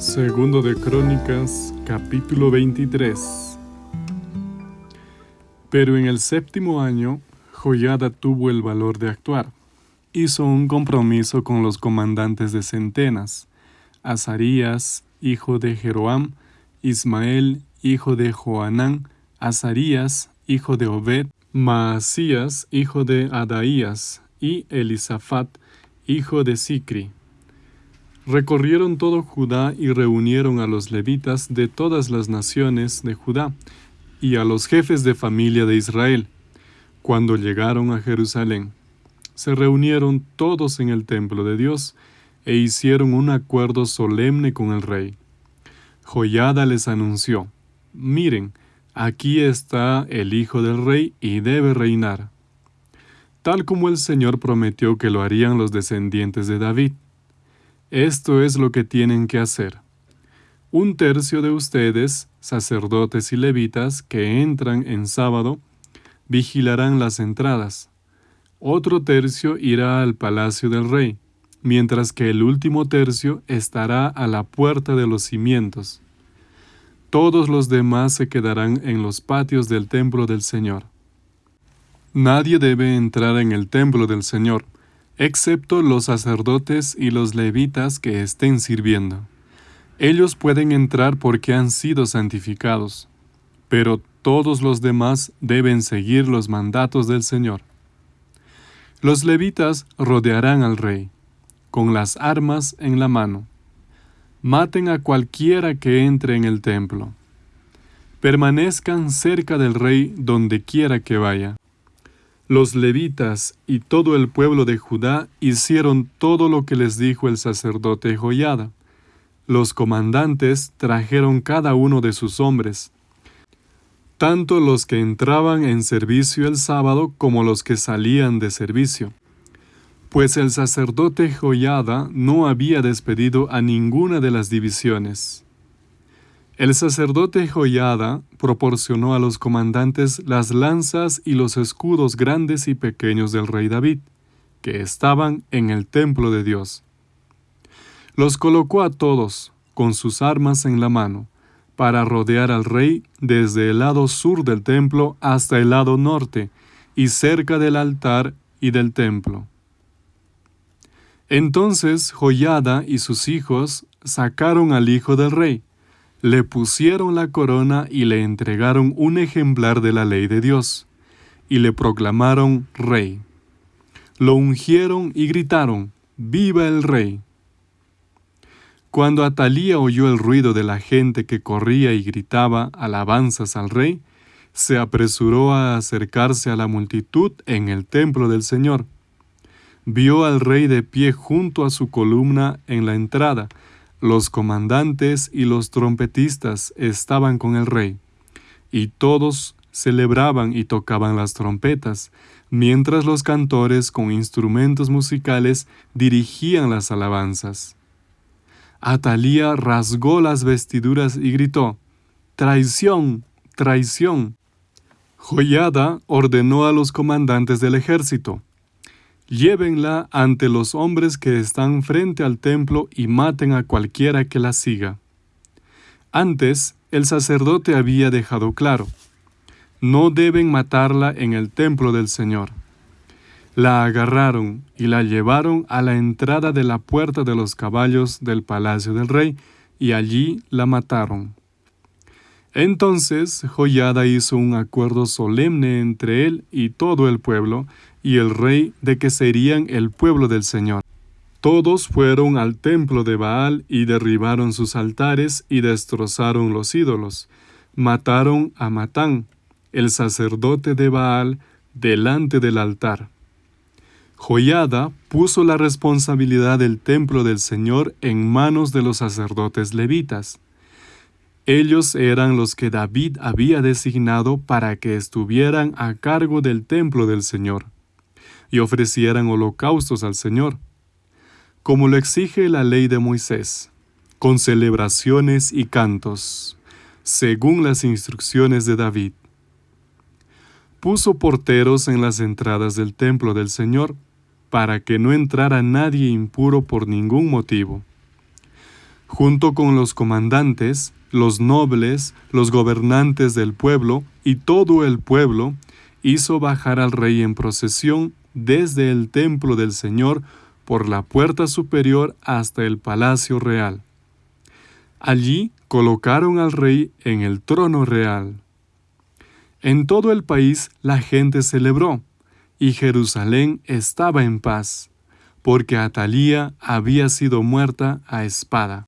Segundo de Crónicas, capítulo 23. Pero en el séptimo año, Joyada tuvo el valor de actuar. Hizo un compromiso con los comandantes de centenas, Azarías, hijo de Jeroam, Ismael, hijo de Joanán, Azarías, hijo de Obed, Maasías, hijo de Adaías, y Elisafat, hijo de Sicri. Recorrieron todo Judá y reunieron a los levitas de todas las naciones de Judá y a los jefes de familia de Israel. Cuando llegaron a Jerusalén, se reunieron todos en el templo de Dios e hicieron un acuerdo solemne con el rey. Joyada les anunció, miren, aquí está el hijo del rey y debe reinar, tal como el Señor prometió que lo harían los descendientes de David. Esto es lo que tienen que hacer. Un tercio de ustedes, sacerdotes y levitas, que entran en sábado, vigilarán las entradas. Otro tercio irá al palacio del rey, mientras que el último tercio estará a la puerta de los cimientos. Todos los demás se quedarán en los patios del templo del Señor. Nadie debe entrar en el templo del Señor, excepto los sacerdotes y los levitas que estén sirviendo. Ellos pueden entrar porque han sido santificados, pero todos los demás deben seguir los mandatos del Señor. Los levitas rodearán al rey, con las armas en la mano. Maten a cualquiera que entre en el templo. Permanezcan cerca del rey donde quiera que vaya. Los levitas y todo el pueblo de Judá hicieron todo lo que les dijo el sacerdote Joyada. Los comandantes trajeron cada uno de sus hombres, tanto los que entraban en servicio el sábado como los que salían de servicio. Pues el sacerdote Joyada no había despedido a ninguna de las divisiones. El sacerdote Joyada proporcionó a los comandantes las lanzas y los escudos grandes y pequeños del rey David, que estaban en el templo de Dios. Los colocó a todos, con sus armas en la mano, para rodear al rey desde el lado sur del templo hasta el lado norte, y cerca del altar y del templo. Entonces Joyada y sus hijos sacaron al hijo del rey, le pusieron la corona y le entregaron un ejemplar de la ley de Dios, y le proclamaron rey. Lo ungieron y gritaron, ¡Viva el rey! Cuando Atalía oyó el ruido de la gente que corría y gritaba alabanzas al rey, se apresuró a acercarse a la multitud en el templo del Señor. Vio al rey de pie junto a su columna en la entrada, los comandantes y los trompetistas estaban con el rey, y todos celebraban y tocaban las trompetas, mientras los cantores con instrumentos musicales dirigían las alabanzas. Atalía rasgó las vestiduras y gritó, Traición, traición. Joyada ordenó a los comandantes del ejército, Llévenla ante los hombres que están frente al templo y maten a cualquiera que la siga. Antes, el sacerdote había dejado claro, no deben matarla en el templo del Señor. La agarraron y la llevaron a la entrada de la puerta de los caballos del palacio del rey, y allí la mataron. Entonces Joyada hizo un acuerdo solemne entre él y todo el pueblo, y el rey de que serían el pueblo del Señor. Todos fueron al templo de Baal y derribaron sus altares y destrozaron los ídolos. Mataron a Matán, el sacerdote de Baal, delante del altar. Joyada puso la responsabilidad del templo del Señor en manos de los sacerdotes levitas. Ellos eran los que David había designado para que estuvieran a cargo del templo del Señor y ofrecieran holocaustos al Señor, como lo exige la ley de Moisés, con celebraciones y cantos, según las instrucciones de David. Puso porteros en las entradas del templo del Señor, para que no entrara nadie impuro por ningún motivo. Junto con los comandantes, los nobles, los gobernantes del pueblo y todo el pueblo, hizo bajar al rey en procesión desde el templo del Señor por la puerta superior hasta el palacio real. Allí colocaron al rey en el trono real. En todo el país la gente celebró, y Jerusalén estaba en paz, porque Atalía había sido muerta a espada.